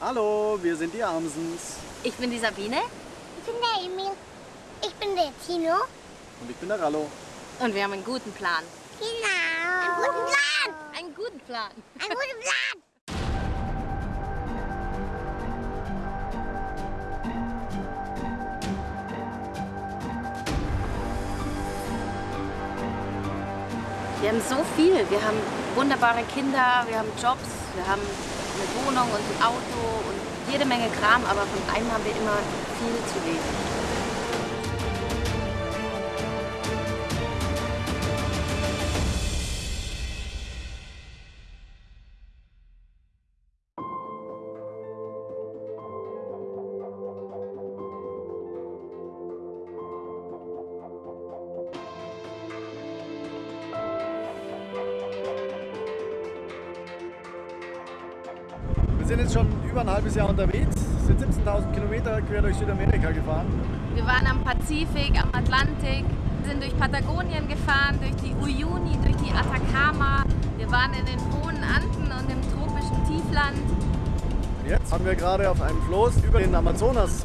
Hallo, wir sind die Amsens. Ich bin die Sabine. Ich bin der Emil. Ich bin der Tino. Und ich bin der Rallo. Und wir haben einen guten Plan. Genau. Einen guten Plan. Einen guten Plan. Einen guten Plan. Wir haben so viel. Wir haben wunderbare Kinder, wir haben Jobs, wir haben eine Wohnung und ein Auto und jede Menge Kram, aber von einem haben wir immer viel zu wenig. Sind jetzt schon über ein halbes Jahr unterwegs, sind 17.000 Kilometer quer durch Südamerika gefahren. Wir waren am Pazifik, am Atlantik, sind durch Patagonien gefahren, durch die Uyuni, durch die Atacama. Wir waren in den hohen Anden und im tropischen Tiefland. Jetzt haben wir gerade auf einem Floß über den Amazonas